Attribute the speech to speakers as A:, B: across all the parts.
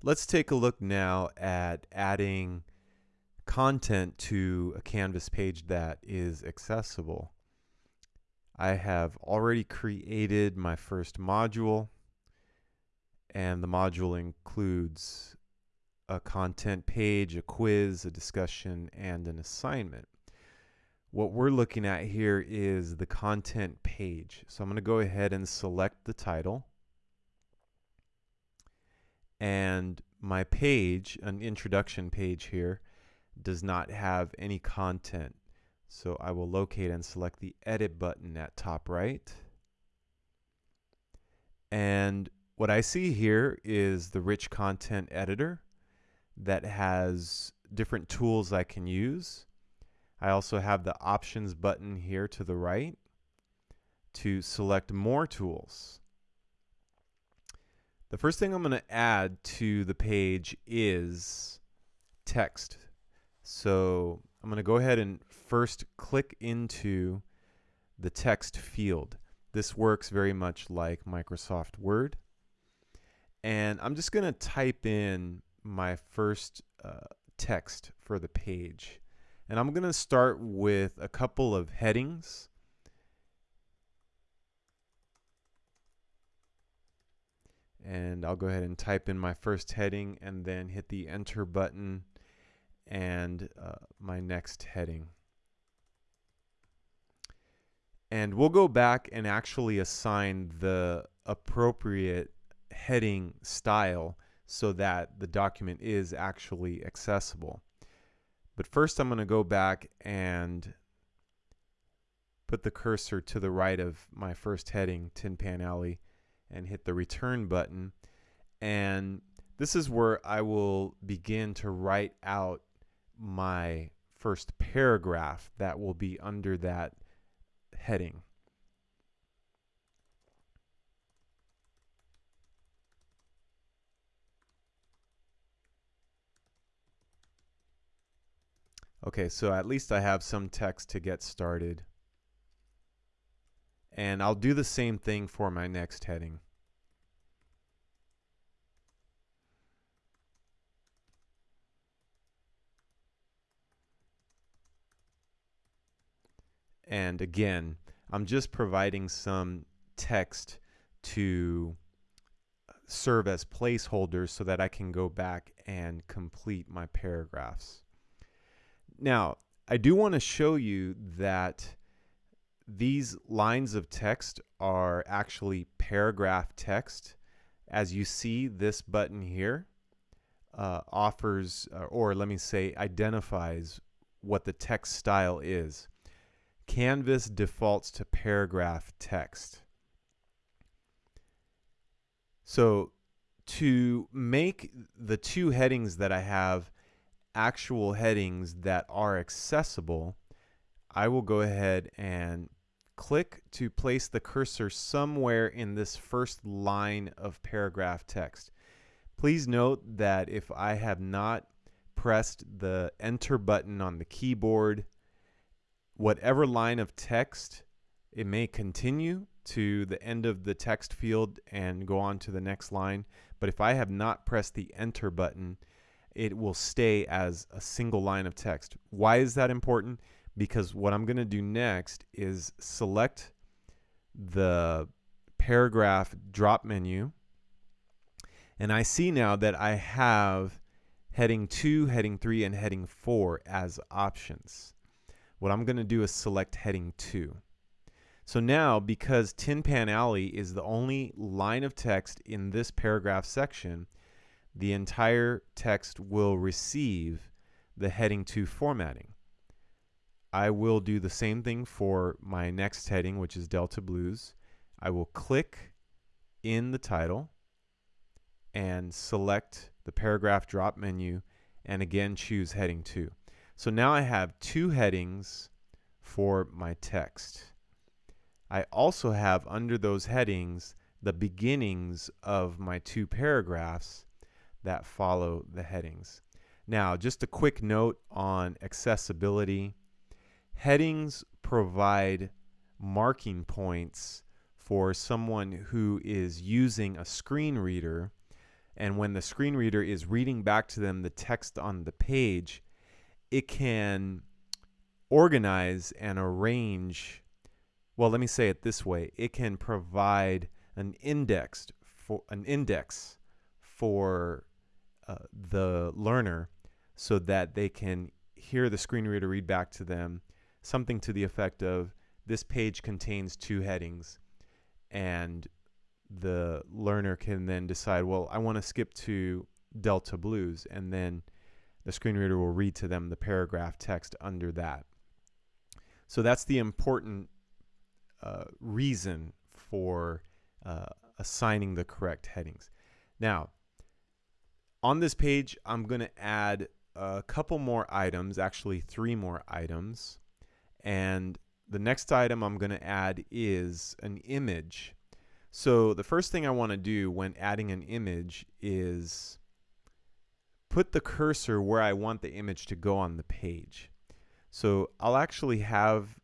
A: Let's take a look now at adding content to a Canvas page that is accessible. I have already created my first module and the module includes a content page, a quiz, a discussion, and an assignment. What we're looking at here is the content page. So I'm going to go ahead and select the title and my page, an introduction page here, does not have any content. So I will locate and select the edit button at top right. And what I see here is the rich content editor that has different tools I can use. I also have the options button here to the right to select more tools. The first thing I'm going to add to the page is text. So I'm going to go ahead and first click into the text field. This works very much like Microsoft Word. And I'm just going to type in my first uh, text for the page. And I'm going to start with a couple of headings and I'll go ahead and type in my first heading and then hit the enter button and uh, my next heading. And we'll go back and actually assign the appropriate heading style so that the document is actually accessible. But first I'm going to go back and put the cursor to the right of my first heading, Tin Pan Alley, and hit the return button. And this is where I will begin to write out my first paragraph that will be under that heading. Okay, so at least I have some text to get started. And I'll do the same thing for my next heading. And again, I'm just providing some text to serve as placeholders so that I can go back and complete my paragraphs. Now, I do want to show you that these lines of text are actually paragraph text. As you see, this button here uh, offers, uh, or let me say, identifies what the text style is. Canvas defaults to paragraph text. So to make the two headings that I have actual headings that are accessible, I will go ahead and click to place the cursor somewhere in this first line of paragraph text. Please note that if I have not pressed the enter button on the keyboard, whatever line of text, it may continue to the end of the text field and go on to the next line. But if I have not pressed the enter button, it will stay as a single line of text. Why is that important? Because what I'm going to do next is select the paragraph drop menu and I see now that I have heading 2, heading 3, and heading 4 as options. What I'm going to do is select heading 2. So now, because Tin Pan Alley is the only line of text in this paragraph section, the entire text will receive the heading 2 formatting. I will do the same thing for my next heading, which is Delta Blues. I will click in the title and select the paragraph drop menu and again choose heading 2. So now I have two headings for my text. I also have under those headings the beginnings of my two paragraphs that follow the headings. Now, just a quick note on accessibility. Headings provide marking points for someone who is using a screen reader And when the screen reader is reading back to them the text on the page, it can organize and arrange. Well, let me say it this way it can provide an indexed for an index for uh, the learner so that they can hear the screen reader read back to them something to the effect of this page contains two headings. And the learner can then decide well I want to skip to Delta Blues and then the screen reader will read to them the paragraph text under that. So that's the important uh, reason for uh, assigning the correct headings. Now on this page I'm going to add a couple more items actually three more items and the next item I'm going to add is an image. So the first thing I want to do when adding an image is put the cursor where I want the image to go on the page. So I'll actually have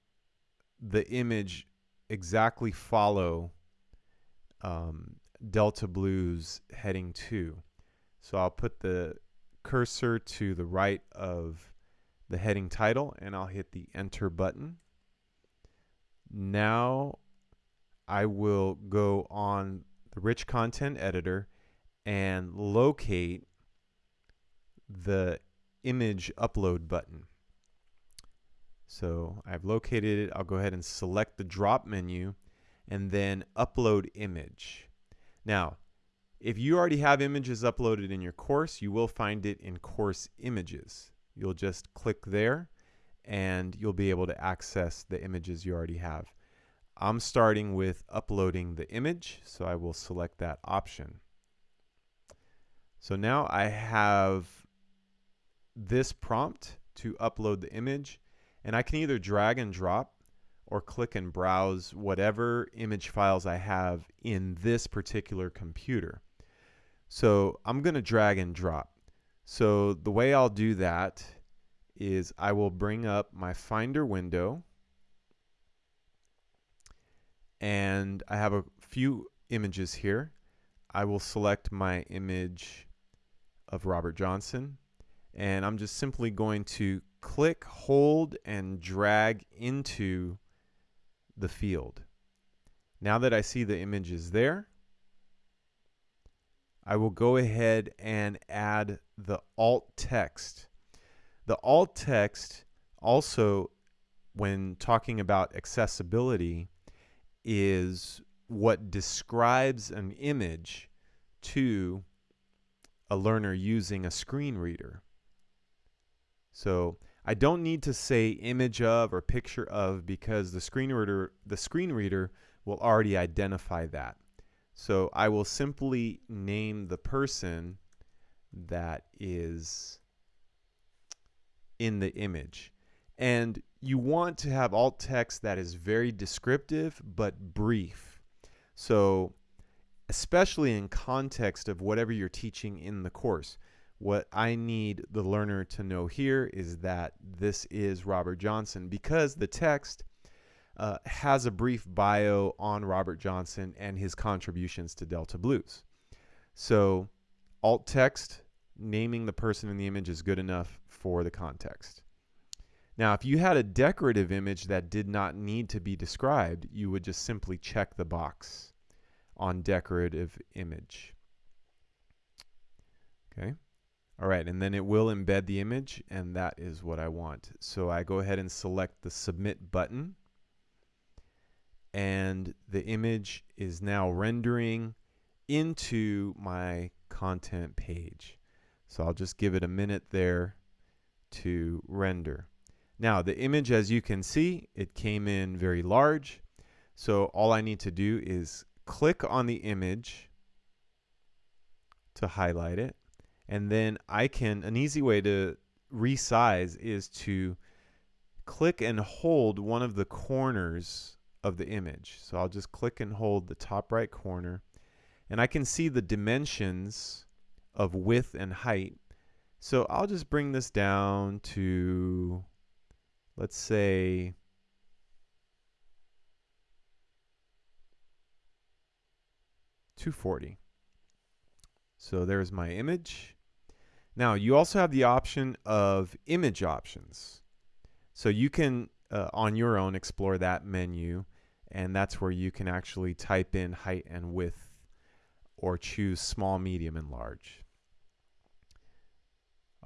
A: the image exactly follow um, Delta Blues heading 2. So I'll put the cursor to the right of the heading title and I'll hit the enter button. Now I will go on the rich content editor and locate the image upload button. So I've located it. I'll go ahead and select the drop menu and then upload image. Now, if you already have images uploaded in your course, you will find it in course images. You'll just click there and you'll be able to access the images you already have. I'm starting with uploading the image, so I will select that option. So now I have this prompt to upload the image, and I can either drag and drop or click and browse whatever image files I have in this particular computer. So I'm going to drag and drop. So the way I'll do that is I will bring up my Finder window and I have a few images here. I will select my image of Robert Johnson and I'm just simply going to click, hold, and drag into the field. Now that I see the image is there, I will go ahead and add the alt text. The alt text also, when talking about accessibility, is what describes an image to a learner using a screen reader. So I don't need to say image of or picture of because the screen reader the screen reader will already identify that. So I will simply name the person that is in the image. And you want to have alt text that is very descriptive but brief. So especially in context of whatever you're teaching in the course. What I need the learner to know here is that this is Robert Johnson because the text uh, has a brief bio on Robert Johnson and his contributions to Delta Blues. So alt text, naming the person in the image is good enough for the context. Now, if you had a decorative image that did not need to be described, you would just simply check the box on decorative image. Okay. All right, and then it will embed the image, and that is what I want. So I go ahead and select the Submit button, and the image is now rendering into my content page. So I'll just give it a minute there to render. Now the image as you can see it came in very large. So all I need to do is click on the image to highlight it. And then I can an easy way to resize is to click and hold one of the corners of the image. So I'll just click and hold the top right corner. And I can see the dimensions of width and height so I'll just bring this down to let's say two forty. So there's my image. Now you also have the option of image options. So you can, uh, on your own, explore that menu and that's where you can actually type in height and width or choose small, medium, and large.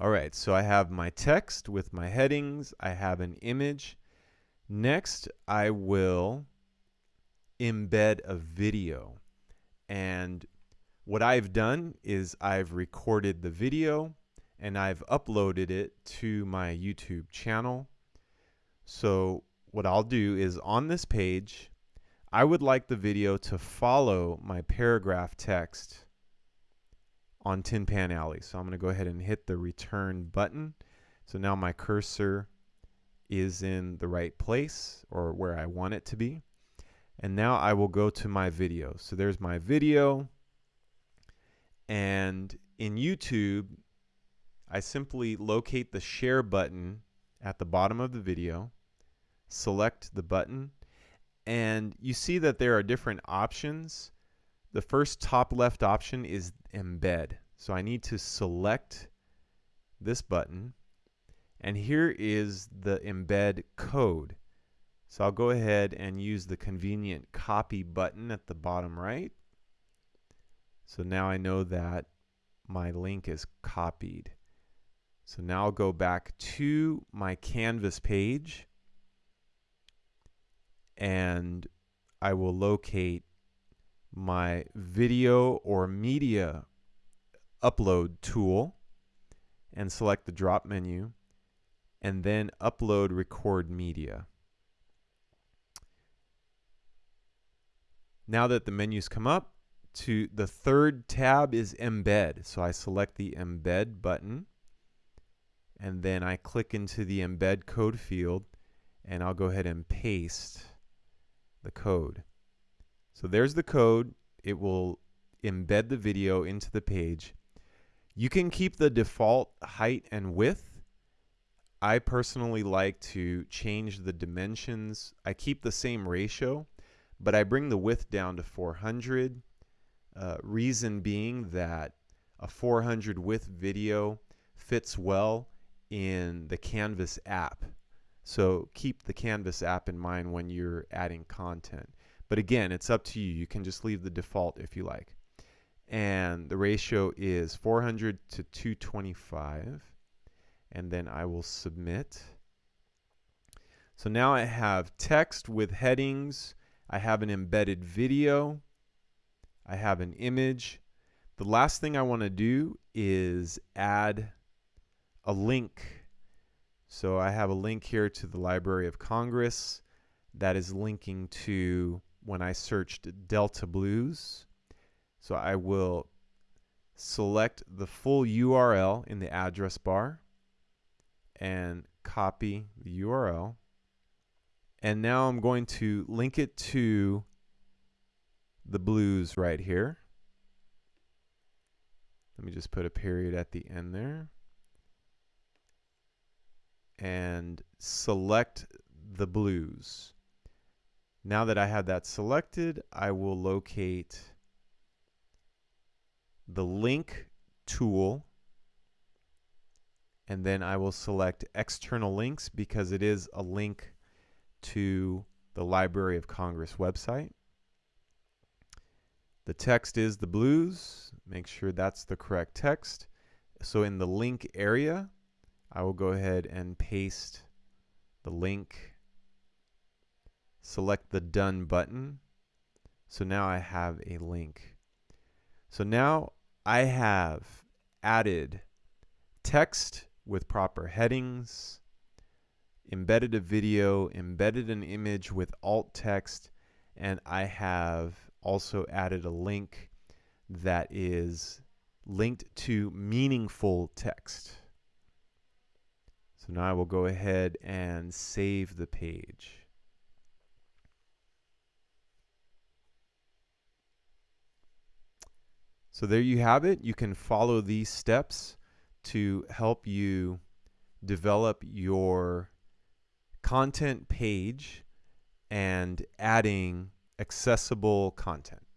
A: All right, so I have my text with my headings. I have an image. Next, I will embed a video. And what I've done is I've recorded the video and I've uploaded it to my YouTube channel. So what I'll do is on this page, I would like the video to follow my paragraph text on Tin Pan Alley. So I'm going to go ahead and hit the return button. So now my cursor is in the right place or where I want it to be. And now I will go to my video. So there's my video. And in YouTube, I simply locate the share button at the bottom of the video, select the button, and you see that there are different options the first top left option is embed. So I need to select this button. And here is the embed code. So I'll go ahead and use the convenient copy button at the bottom right. So now I know that my link is copied. So now I'll go back to my Canvas page and I will locate my video or media upload tool and select the drop menu and then upload record media. Now that the menus come up to the third tab is embed. So I select the embed button and then I click into the embed code field and I'll go ahead and paste the code. So there's the code. It will embed the video into the page. You can keep the default height and width. I personally like to change the dimensions. I keep the same ratio, but I bring the width down to 400. Uh, reason being that a 400 width video fits well in the Canvas app. So keep the Canvas app in mind when you're adding content. But again, it's up to you. You can just leave the default if you like. And the ratio is 400 to 225. And then I will submit. So now I have text with headings. I have an embedded video. I have an image. The last thing I want to do is add a link. So I have a link here to the Library of Congress that is linking to when I searched Delta Blues. So I will select the full URL in the address bar and copy the URL. And now I'm going to link it to the blues right here. Let me just put a period at the end there. And select the blues. Now that I have that selected, I will locate the link tool and then I will select external links because it is a link to the Library of Congress website. The text is the blues. Make sure that's the correct text. So in the link area, I will go ahead and paste the link select the done button. So now I have a link. So now I have added text with proper headings, embedded a video, embedded an image with alt text, and I have also added a link that is linked to meaningful text. So now I will go ahead and save the page. So there you have it. You can follow these steps to help you develop your content page and adding accessible content.